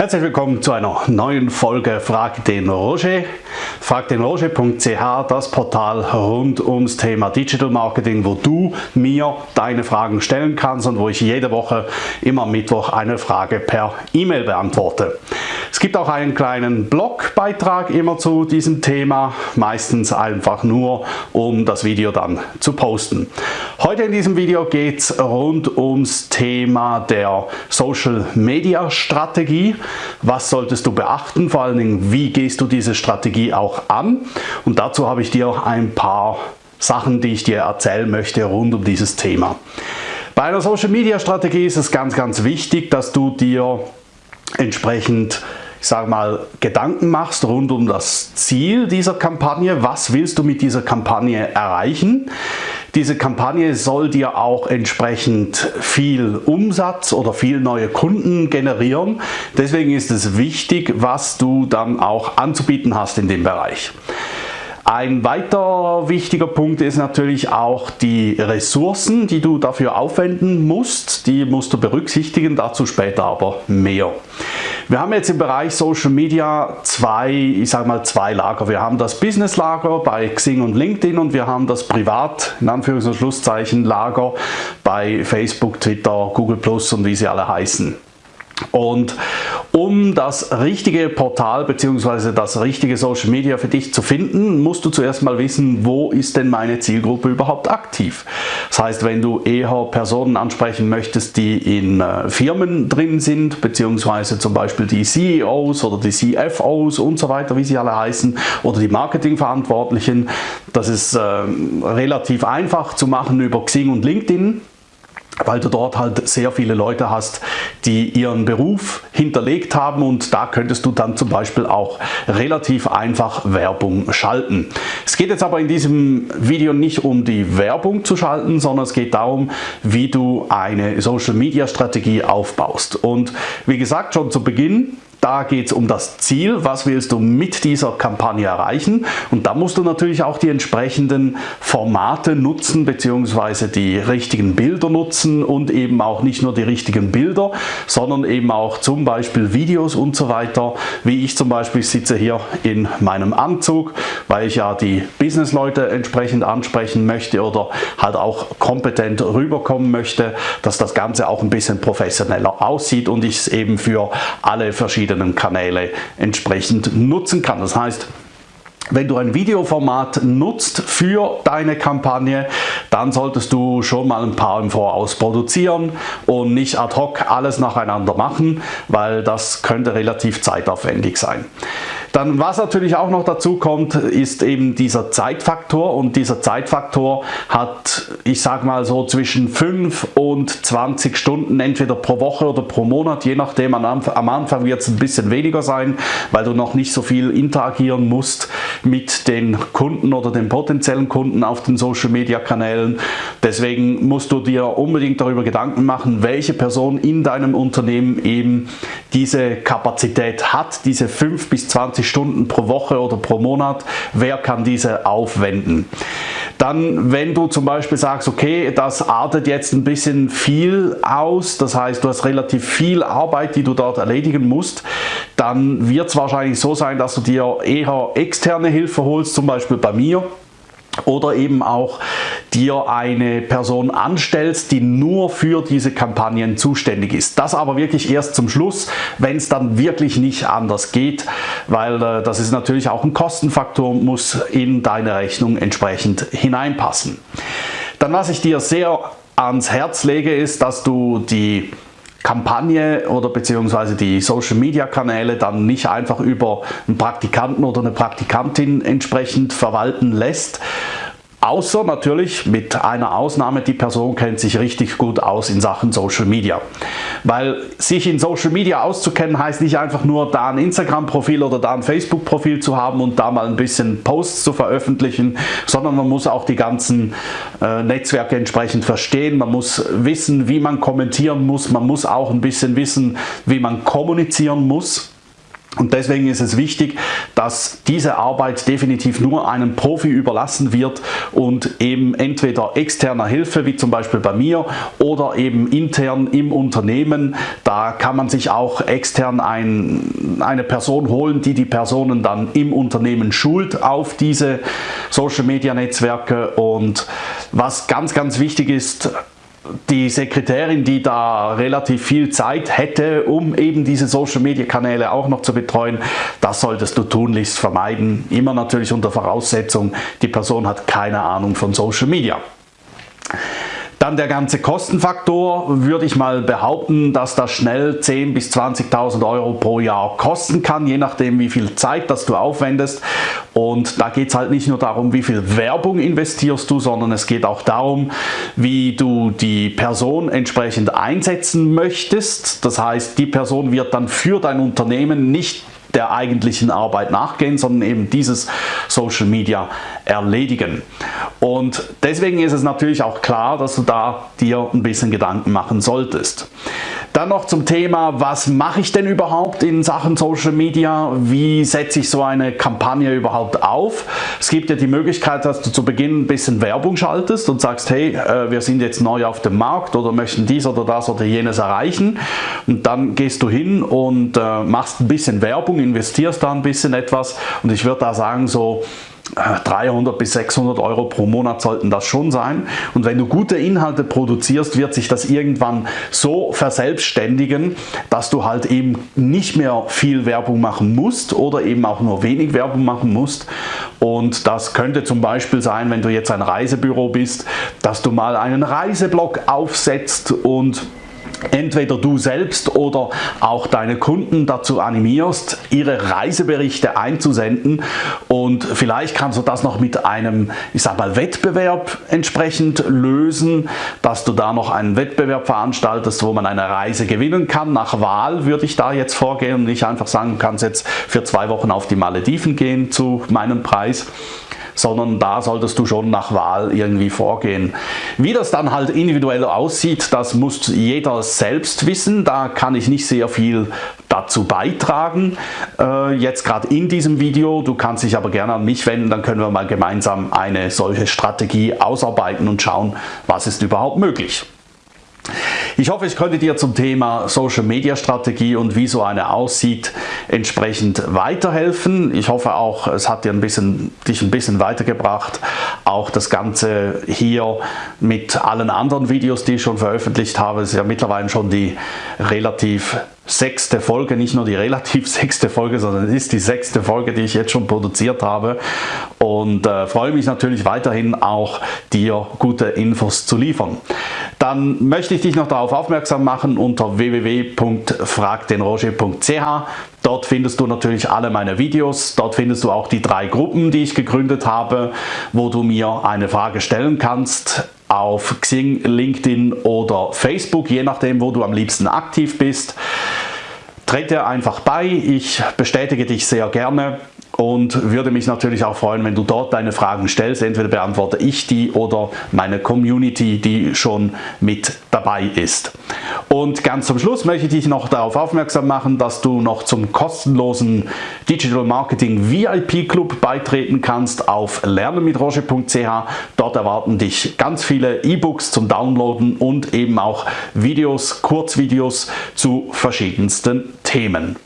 Herzlich willkommen zu einer neuen Folge Frag den Roger. fragdenroger.ch, das Portal rund ums Thema Digital Marketing, wo du mir deine Fragen stellen kannst und wo ich jede Woche immer Mittwoch eine Frage per E-Mail beantworte. Es gibt auch einen kleinen Blogbeitrag immer zu diesem Thema, meistens einfach nur, um das Video dann zu posten. Heute in diesem Video geht es rund ums Thema der Social Media Strategie. Was solltest du beachten? Vor allen Dingen, wie gehst du diese Strategie auch an? Und dazu habe ich dir ein paar Sachen, die ich dir erzählen möchte rund um dieses Thema. Bei einer Social Media Strategie ist es ganz, ganz wichtig, dass du dir entsprechend ich sage mal, Gedanken machst rund um das Ziel dieser Kampagne. Was willst du mit dieser Kampagne erreichen? Diese Kampagne soll dir auch entsprechend viel Umsatz oder viel neue Kunden generieren. Deswegen ist es wichtig, was du dann auch anzubieten hast in dem Bereich. Ein weiter wichtiger Punkt ist natürlich auch die Ressourcen, die du dafür aufwenden musst. Die musst du berücksichtigen, dazu später aber mehr. Wir haben jetzt im Bereich Social Media zwei, ich sage mal zwei Lager. Wir haben das Business Lager bei Xing und LinkedIn und wir haben das Privat, in Anführungs- und Schlusszeichen, Lager bei Facebook, Twitter, Google Plus und wie sie alle heißen. Und um das richtige Portal bzw. das richtige Social Media für dich zu finden, musst du zuerst mal wissen, wo ist denn meine Zielgruppe überhaupt aktiv. Das heißt, wenn du eher Personen ansprechen möchtest, die in äh, Firmen drin sind, beziehungsweise zum Beispiel die CEOs oder die CFOs und so weiter, wie sie alle heißen, oder die Marketingverantwortlichen, das ist äh, relativ einfach zu machen über Xing und LinkedIn weil du dort halt sehr viele Leute hast, die ihren Beruf hinterlegt haben und da könntest du dann zum Beispiel auch relativ einfach Werbung schalten. Es geht jetzt aber in diesem Video nicht um die Werbung zu schalten, sondern es geht darum, wie du eine Social Media Strategie aufbaust. Und wie gesagt, schon zu Beginn da geht es um das Ziel, was willst du mit dieser Kampagne erreichen und da musst du natürlich auch die entsprechenden Formate nutzen bzw. die richtigen Bilder nutzen und eben auch nicht nur die richtigen Bilder, sondern eben auch zum Beispiel Videos und so weiter. Wie ich zum Beispiel sitze hier in meinem Anzug, weil ich ja die Businessleute entsprechend ansprechen möchte oder halt auch kompetent rüberkommen möchte, dass das Ganze auch ein bisschen professioneller aussieht und ich es eben für alle verschiedenen verschiedenen Kanäle entsprechend nutzen kann. Das heißt, wenn du ein Videoformat nutzt für deine Kampagne, dann solltest du schon mal ein paar im Voraus produzieren und nicht ad hoc alles nacheinander machen, weil das könnte relativ zeitaufwendig sein. Dann was natürlich auch noch dazu kommt, ist eben dieser Zeitfaktor. Und dieser Zeitfaktor hat, ich sage mal so zwischen 5 und 20 Stunden entweder pro Woche oder pro Monat, je nachdem, am Anfang wird es ein bisschen weniger sein, weil du noch nicht so viel interagieren musst mit den Kunden oder den potenziellen Kunden auf den Social Media Kanälen. Deswegen musst du dir unbedingt darüber Gedanken machen, welche Person in deinem Unternehmen eben diese Kapazität hat, diese 5 bis 20 20 Stunden pro Woche oder pro Monat, wer kann diese aufwenden? Dann, wenn du zum Beispiel sagst, okay, das artet jetzt ein bisschen viel aus, das heißt, du hast relativ viel Arbeit, die du dort erledigen musst, dann wird es wahrscheinlich so sein, dass du dir eher externe Hilfe holst, zum Beispiel bei mir oder eben auch dir eine Person anstellst, die nur für diese Kampagnen zuständig ist. Das aber wirklich erst zum Schluss, wenn es dann wirklich nicht anders geht, weil äh, das ist natürlich auch ein Kostenfaktor, muss in deine Rechnung entsprechend hineinpassen. Dann was ich dir sehr ans Herz lege, ist, dass du die Kampagne oder beziehungsweise die Social Media Kanäle dann nicht einfach über einen Praktikanten oder eine Praktikantin entsprechend verwalten lässt, Außer natürlich mit einer Ausnahme, die Person kennt sich richtig gut aus in Sachen Social Media. Weil sich in Social Media auszukennen heißt nicht einfach nur da ein Instagram-Profil oder da ein Facebook-Profil zu haben und da mal ein bisschen Posts zu veröffentlichen, sondern man muss auch die ganzen äh, Netzwerke entsprechend verstehen. Man muss wissen, wie man kommentieren muss. Man muss auch ein bisschen wissen, wie man kommunizieren muss. Und deswegen ist es wichtig, dass diese Arbeit definitiv nur einem Profi überlassen wird und eben entweder externer Hilfe, wie zum Beispiel bei mir, oder eben intern im Unternehmen. Da kann man sich auch extern ein, eine Person holen, die die Personen dann im Unternehmen schult auf diese Social Media Netzwerke. Und was ganz, ganz wichtig ist, die Sekretärin, die da relativ viel Zeit hätte, um eben diese Social Media Kanäle auch noch zu betreuen, das solltest du tunlichst vermeiden. Immer natürlich unter Voraussetzung, die Person hat keine Ahnung von Social Media. Dann der ganze Kostenfaktor, würde ich mal behaupten, dass das schnell 10.000 bis 20.000 Euro pro Jahr kosten kann, je nachdem wie viel Zeit das du aufwendest. Und da geht es halt nicht nur darum, wie viel Werbung investierst du, sondern es geht auch darum, wie du die Person entsprechend einsetzen möchtest. Das heißt, die Person wird dann für dein Unternehmen nicht der eigentlichen Arbeit nachgehen, sondern eben dieses Social Media erledigen. Und deswegen ist es natürlich auch klar, dass du da dir ein bisschen Gedanken machen solltest. Dann noch zum Thema, was mache ich denn überhaupt in Sachen Social Media? Wie setze ich so eine Kampagne überhaupt auf? Es gibt ja die Möglichkeit, dass du zu Beginn ein bisschen Werbung schaltest und sagst, hey, äh, wir sind jetzt neu auf dem Markt oder möchten dies oder das oder jenes erreichen. Und dann gehst du hin und äh, machst ein bisschen Werbung, investierst da ein bisschen etwas und ich würde da sagen, so 300 bis 600 Euro pro Monat sollten das schon sein. Und wenn du gute Inhalte produzierst, wird sich das irgendwann so verselbstständigen, dass du halt eben nicht mehr viel Werbung machen musst oder eben auch nur wenig Werbung machen musst. Und das könnte zum Beispiel sein, wenn du jetzt ein Reisebüro bist, dass du mal einen Reiseblog aufsetzt und entweder du selbst oder auch deine Kunden dazu animierst, ihre Reiseberichte einzusenden und vielleicht kannst du das noch mit einem, ich sag mal, Wettbewerb entsprechend lösen, dass du da noch einen Wettbewerb veranstaltest, wo man eine Reise gewinnen kann. Nach Wahl würde ich da jetzt vorgehen und nicht einfach sagen, du kannst jetzt für zwei Wochen auf die Malediven gehen zu meinem Preis sondern da solltest du schon nach Wahl irgendwie vorgehen. Wie das dann halt individuell aussieht, das muss jeder selbst wissen. Da kann ich nicht sehr viel dazu beitragen, äh, jetzt gerade in diesem Video. Du kannst dich aber gerne an mich wenden, dann können wir mal gemeinsam eine solche Strategie ausarbeiten und schauen, was ist überhaupt möglich. Ich hoffe, ich konnte dir zum Thema Social Media Strategie und wie so eine aussieht entsprechend weiterhelfen. Ich hoffe auch, es hat dir ein bisschen, dich ein bisschen weitergebracht. Auch das Ganze hier mit allen anderen Videos, die ich schon veröffentlicht habe, ist ja mittlerweile schon die relativ sechste Folge, nicht nur die relativ sechste Folge, sondern es ist die sechste Folge, die ich jetzt schon produziert habe und äh, freue mich natürlich weiterhin auch dir gute Infos zu liefern. Dann möchte ich dich noch darauf aufmerksam machen unter www.fragdenroger.ch. Dort findest du natürlich alle meine Videos, dort findest du auch die drei Gruppen, die ich gegründet habe, wo du mir eine Frage stellen kannst auf Xing, LinkedIn oder Facebook, je nachdem, wo du am liebsten aktiv bist. Trete einfach bei, ich bestätige dich sehr gerne und würde mich natürlich auch freuen, wenn du dort deine Fragen stellst. Entweder beantworte ich die oder meine Community, die schon mit dabei ist. Und ganz zum Schluss möchte ich dich noch darauf aufmerksam machen, dass du noch zum kostenlosen Digital Marketing VIP Club beitreten kannst auf lernenmitroche.ch. Dort erwarten dich ganz viele E-Books zum Downloaden und eben auch Videos, Kurzvideos zu verschiedensten Themen.